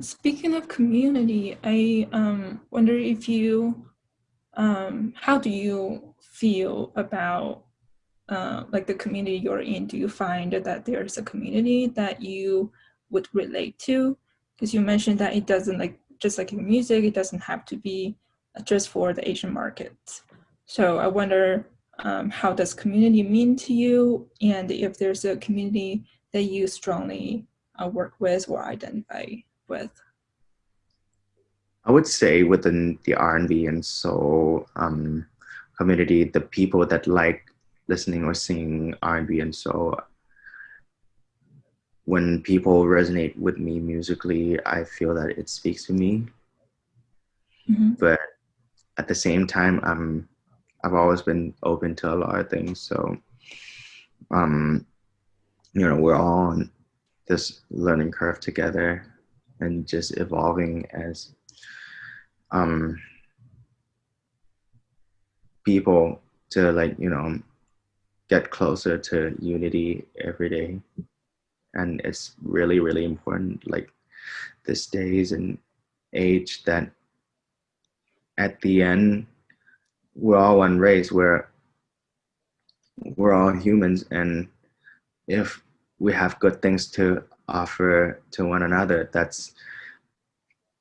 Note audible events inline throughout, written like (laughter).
speaking of community, I um, wonder if you, um, how do you feel about uh, like the community you're in? Do you find that there's a community that you would relate to? Because you mentioned that it doesn't like, just like in music, it doesn't have to be just for the Asian market. So I wonder um, how does community mean to you? And if there's a community that you strongly uh, work with or identify with? I would say within the R&B and soul um, community, the people that like listening or singing R&B and soul, when people resonate with me musically, I feel that it speaks to me. Mm -hmm. But at the same time, I'm I've always been open to a lot of things. So, um, you know, we're all on this learning curve together and just evolving as um, people to like, you know, get closer to unity every day. And it's really, really important, like this days and age that at the end, we're all one race. We're, we're all humans. And if we have good things to offer to one another. That's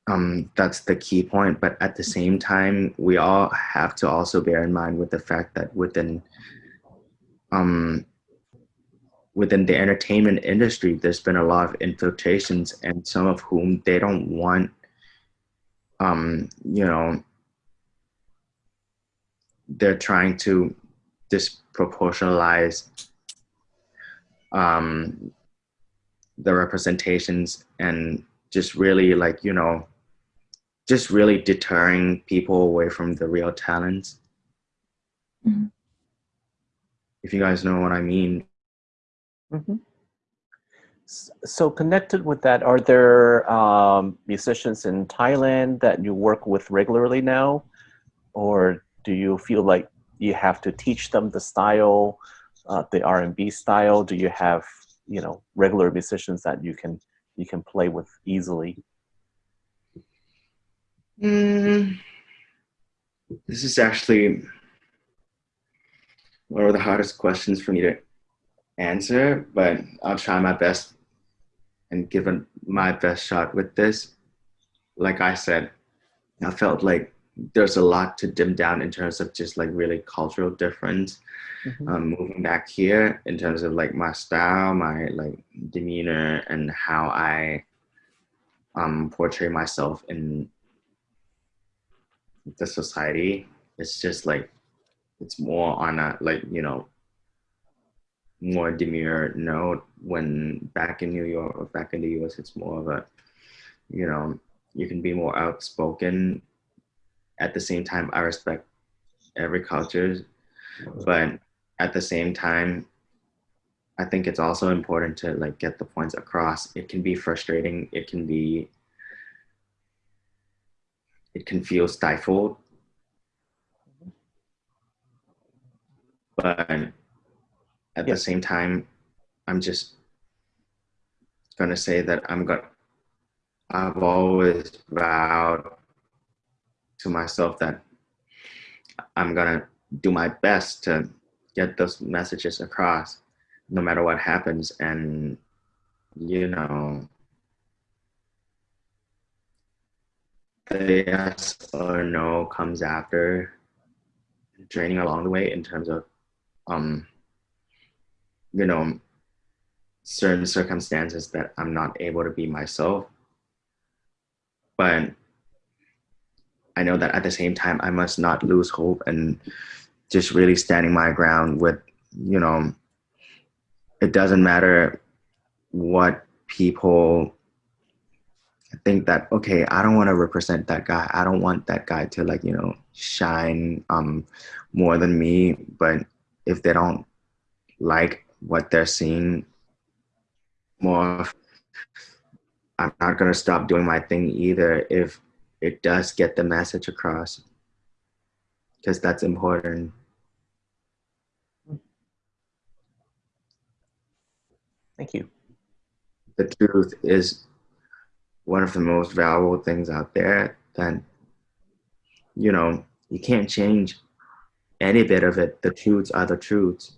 um, that's the key point. But at the same time, we all have to also bear in mind with the fact that within um, within the entertainment industry, there's been a lot of infiltrations, and some of whom they don't want, um, you know, they're trying to disproportionalize um, the representations and just really like, you know, just really deterring people away from the real talents. Mm -hmm. If you guys know what I mean. Mm -hmm. So connected with that, are there um, musicians in Thailand that you work with regularly now? Or do you feel like you have to teach them the style uh, the R&B style? Do you have you know regular musicians that you can you can play with easily? Mm, this is actually one of the hardest questions for me to answer, but I'll try my best and give my best shot with this. Like I said, I felt like there's a lot to dim down in terms of just like really cultural difference. Mm -hmm. um, moving back here in terms of like my style, my like demeanor, and how I um, portray myself in the society. It's just like it's more on a like you know more demure note. When back in New York or back in the U.S., it's more of a you know you can be more outspoken at the same time, I respect every culture, but at the same time, I think it's also important to like get the points across. It can be frustrating. It can be, it can feel stifled. But at the same time, I'm just gonna say that I'm gonna, I've always vowed to myself that I'm gonna do my best to get those messages across no matter what happens. And you know the yes or no comes after training along the way in terms of um you know certain circumstances that I'm not able to be myself. But I know that at the same time, I must not lose hope and just really standing my ground with, you know, it doesn't matter what people think that, okay, I don't want to represent that guy. I don't want that guy to like, you know, shine um, more than me. But if they don't like what they're seeing more, I'm not going to stop doing my thing either. If it does get the message across because that's important. Thank you. The truth is one of the most valuable things out there, then you know you can't change any bit of it. The truths are the truths.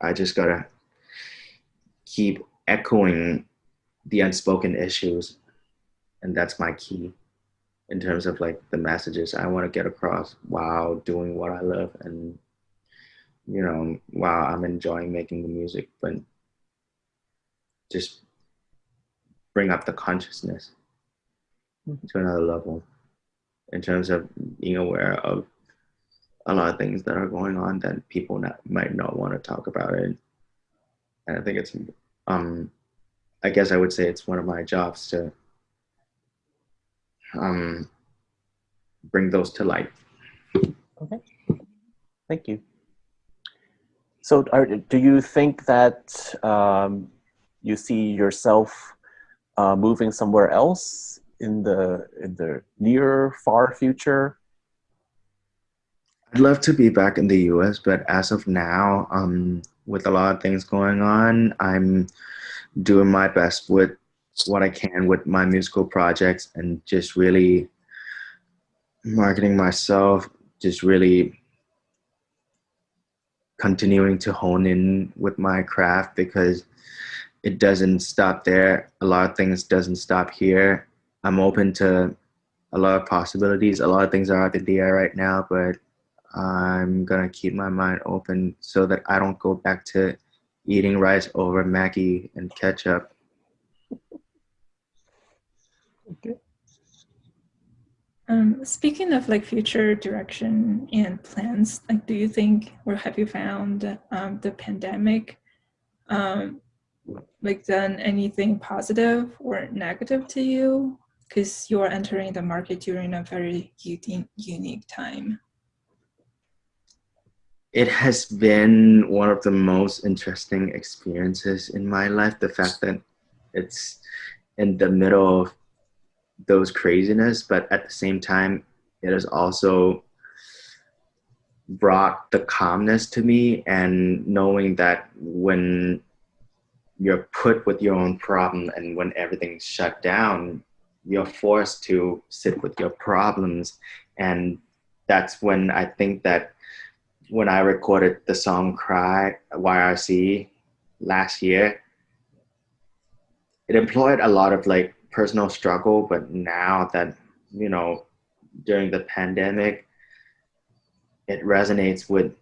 I just gotta keep echoing the unspoken issues, and that's my key in terms of like the messages I want to get across while doing what I love and you know while I'm enjoying making the music, but just bring up the consciousness to another level in terms of being aware of a lot of things that are going on that people not, might not want to talk about it. And I think it's, um, I guess I would say it's one of my jobs to um, bring those to light. Okay, thank you. So are, do you think that um, you see yourself uh, moving somewhere else in the in the near far future? I'd love to be back in the U.S., but as of now, um, with a lot of things going on, I'm doing my best with what I can with my musical projects and just really marketing myself, just really continuing to hone in with my craft because it doesn't stop there. A lot of things doesn't stop here. I'm open to a lot of possibilities. A lot of things are up in the air right now, but I'm gonna keep my mind open so that I don't go back to eating rice over Maggi and ketchup. Okay. Um, speaking of like future direction and plans, like, do you think or have you found um, the pandemic um, like done anything positive or negative to you? Because you're entering the market during a very unique time. It has been one of the most interesting experiences in my life. The fact that it's in the middle of those craziness, but at the same time, it has also brought the calmness to me and knowing that when you're put with your own problem and when everything's shut down you're forced to sit with your problems. And that's when i think that when i recorded the song cry yrc last year it employed a lot of like personal struggle but now that you know during the pandemic it resonates with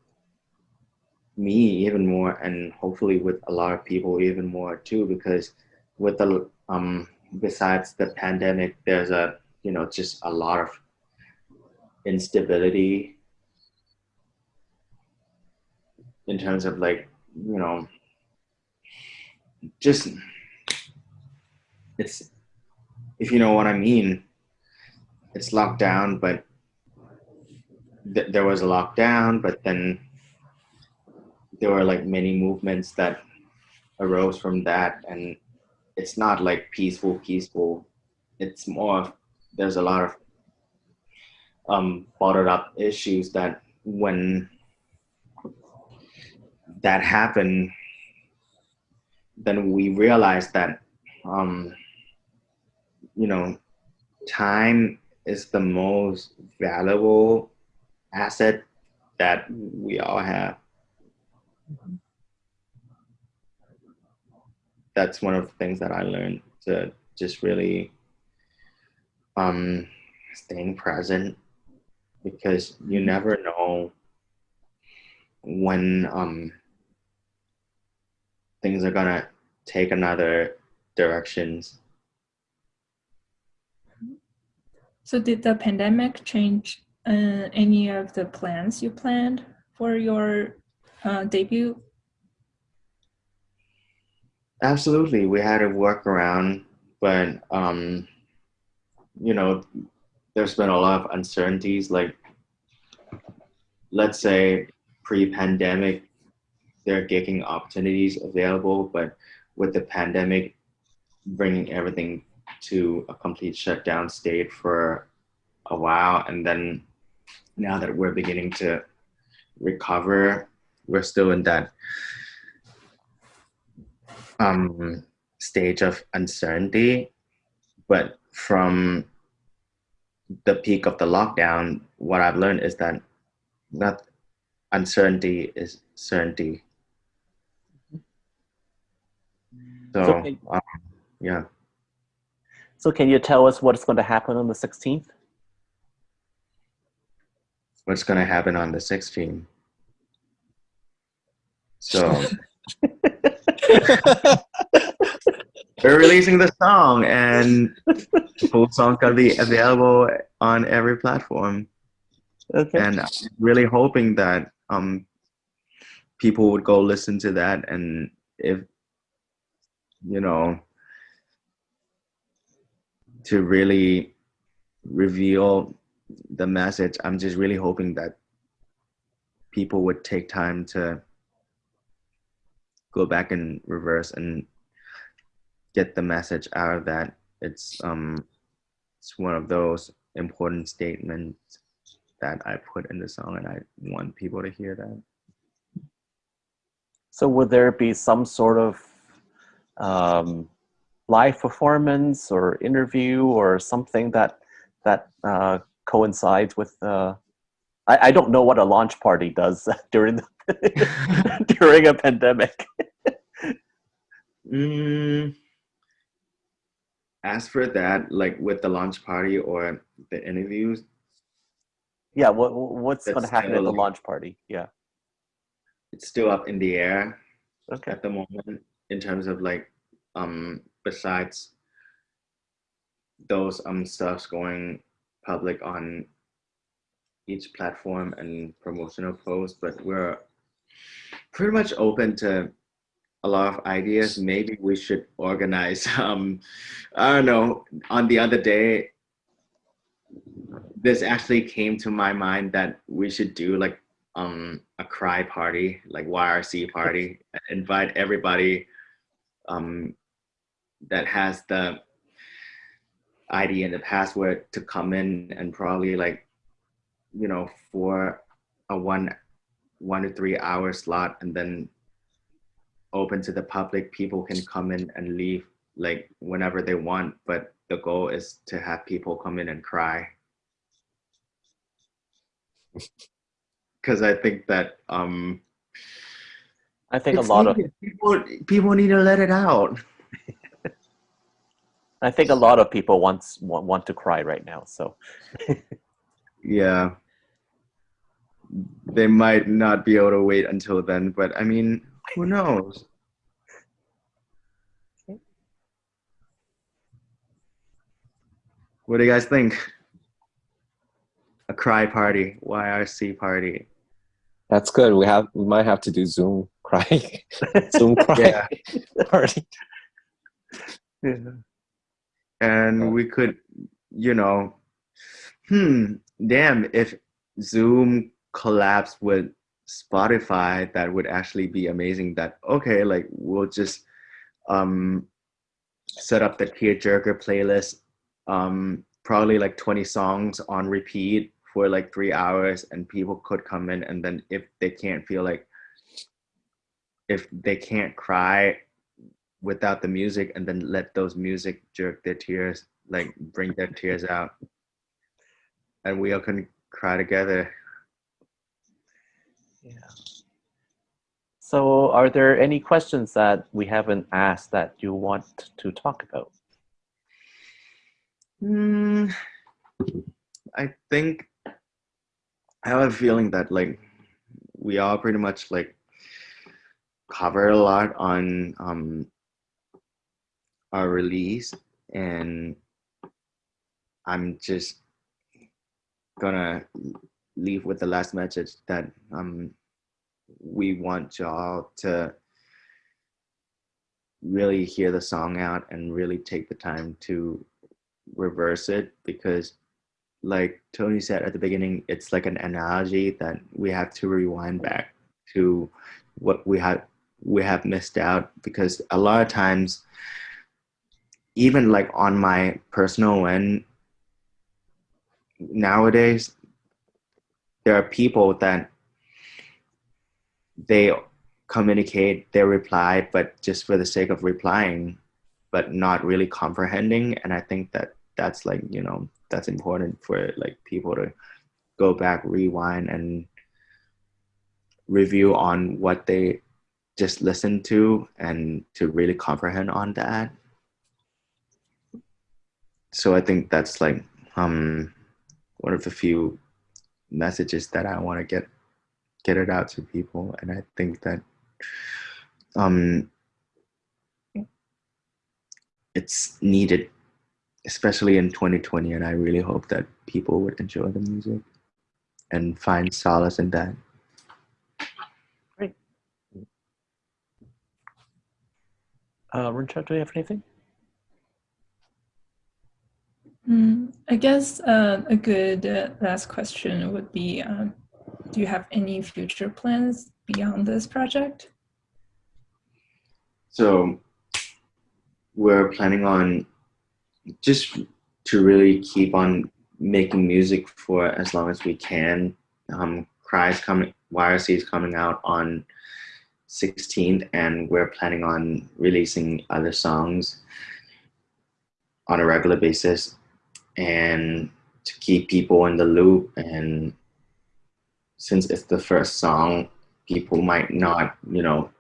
me even more and hopefully with a lot of people even more too because with the um besides the pandemic there's a you know just a lot of instability in terms of like you know just it's if you know what i mean. It's locked down but th- there was a lockdown but then there were like many movements that arose from that and it's not like peaceful peaceful. It's more of there's a lot of um bottled up issues that when that happened then we realized that um you know time is the most valuable asset that we all have that's one of the things that I learned to just really um, staying present because you never know when um, things are gonna take another directions. So did the pandemic change uh, any of the plans you planned for your uh, debut? Absolutely, we had to work around, but um, you know, there's been a lot of uncertainties. Like, let's say pre-pandemic, there are gigging opportunities available, but with the pandemic bringing everything to a complete shutdown state for a while, and then now that we're beginning to recover we're still in that um, stage of uncertainty. but from the peak of the lockdown, what I've learned is that not uncertainty is certainty. So, So um, yeah. So can you tell us what's going to happen on the 16th? what's going to happen on the 16th. So (laughs) we're releasing the song, and the full song gonna be available on every platform. Okay. And I'm really hoping that um people would go listen to that, and if you know to really reveal the message, I'm just really hoping that people would take time to go back in reverse and get the message out of that. It's um it's one of those important statements that I put in the song and I want people to hear that. So would there be some sort of um, live performance or interview or something that that uh, coincides with? Uh, I, I don't know what a launch party does (laughs) during the, (laughs) during a pandemic. Mm, as for that, like with the launch party or the interviews, Yeah, what what's going to happen at the launch party? Yeah. it's still up in the air. Okay. at the moment in terms of like um besides those um stuffs going public on each platform and promotional posts but we're pretty much open to a lot of ideas. Maybe we should organize (laughs) um i don't know. On the other day this actually came to my mind that we should do like um a cry party like yrc party invite everybody um that has the id and the password to come in and probably like you know for a one one to three hour slot and then open to the public people can come in and leave like whenever they want. But the goal is to have people come in and cry. (laughs) Because I think that um, I think a lot of people people need to let it out. I think a lot of people wants want, want to cry right now. So (laughs) Yeah, they might not be able to wait until then, but I mean, who knows? What do you guys think? A cry party, YRC party. That's good. We have we might have to do Zoom cry, (laughs) Zoom (laughs) cry party. Yeah. And we could you know hmm damn if zoom collabs with spotify that would actually be amazing that okay like we'll just um set up the tearjerker playlist um probably like 20 songs on repeat for like three hours and people could come in and then if they can't feel like if they can't cry without the music and then let those music jerk their tears like bring their tears out and we all can cry together yeah. So are there any questions that we haven't asked that you want to talk about? Hmm. i think i have a feeling that like we all pretty much like covered a lot on um our release and i'm just gonna leave with the last message that um we want y'all to really hear the song out and really take the time to reverse it because like tony said at the beginning it's like an analogy that we have to rewind back to what we have we have missed out because a lot of times even like on my personal end nowadays there are people that they communicate they reply but just for the sake of replying but not really comprehending. And I think that that's like you know that's important for like people to go back, rewind, and review on what they just listened to and to really comprehend on that. So I think that's like um, one of the few messages that I want to get get it out to people, and I think that um, it's needed, especially in 2020. And I really hope that people would enjoy the music and find solace in that. Uh, Rincha, do you have anything? Mm, I guess uh, a good uh, last question would be, um, do you have any future plans beyond this project? So we're planning on just to really keep on making music for as long as we can. Um, Cry coming, YRC is coming out on 16th, and we're planning on releasing other songs on a regular basis and to keep people in the loop. And since it's the first song, people might not, you know,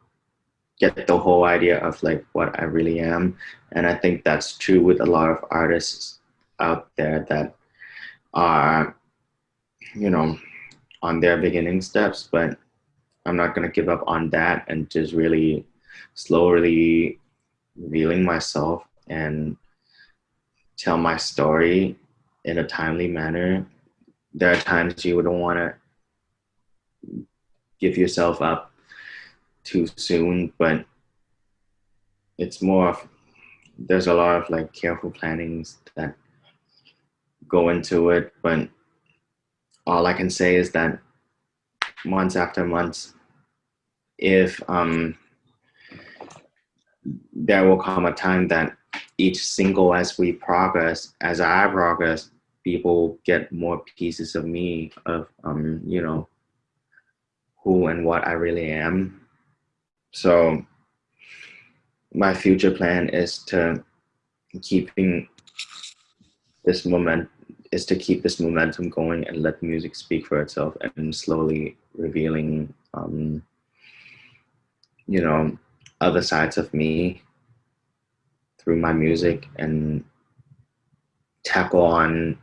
get the whole idea of like what I really am. And I think that's true with a lot of artists out there that are, you know, on their beginning steps, but I'm not going to give up on that and just really slowly revealing myself and tell my story in a timely manner. There are times you wouldn't want to give yourself up too soon, but it's more of there's a lot of like careful plannings that go into it, but all I can say is that months after months, if um, there will come a time that each single as we progress, as I progress, people get more pieces of me, of um, you know, who and what I really am. So my future plan is to keeping this moment is to keep this momentum going and let music speak for itself and slowly revealing um, you know other sides of me through my music and tackle on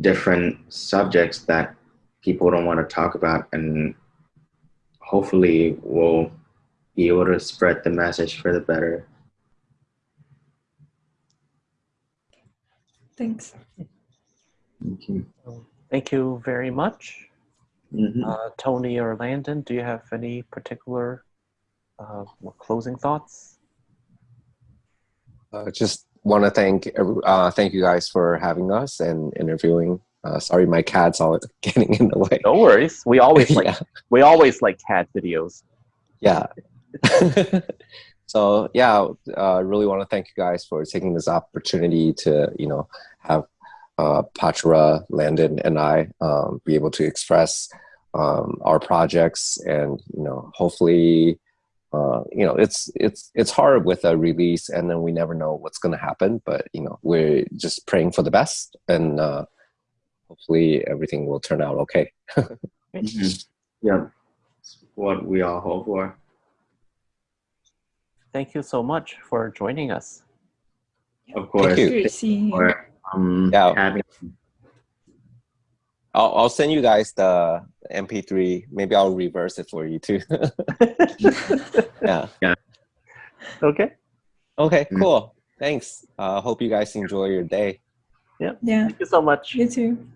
different subjects that people don't want to talk about and hopefully we'll be able to spread the message for the better Thanks. Thank you. Thank you very much. Mhm. Uh, Tony or Landon, do you have any particular uh, closing thoughts? Uh, just want to thank uh, thank you guys for having us and interviewing. Uh, sorry, my cat's all (laughs) getting in the way. No worries. We always (laughs) like yeah. we always like cat videos. yeah. (laughs) so yeah, I uh, really want to thank you guys for taking this opportunity to you know have uh, Pachra, Landon, and I um, be able to express um, our projects, and you know, hopefully, uh, you know, it's it's it's hard with a release, and then we never know what's going to happen. But you know, we're just praying for the best, and uh, hopefully, everything will turn out okay. (laughs) Mhm. Yeah, it's what we all hope for. Thank you so much for joining us. Of course. you. Great seeing you. For, um, Yeah. Having I'll, I'll send you guys the MP3. Maybe I'll reverse it for you too. (laughs) yeah. yeah. okay. Okay. Mm. Cool. Thanks. Uh, hope you guys enjoy your day. Yeah. Yeah, Thank you so much. you too.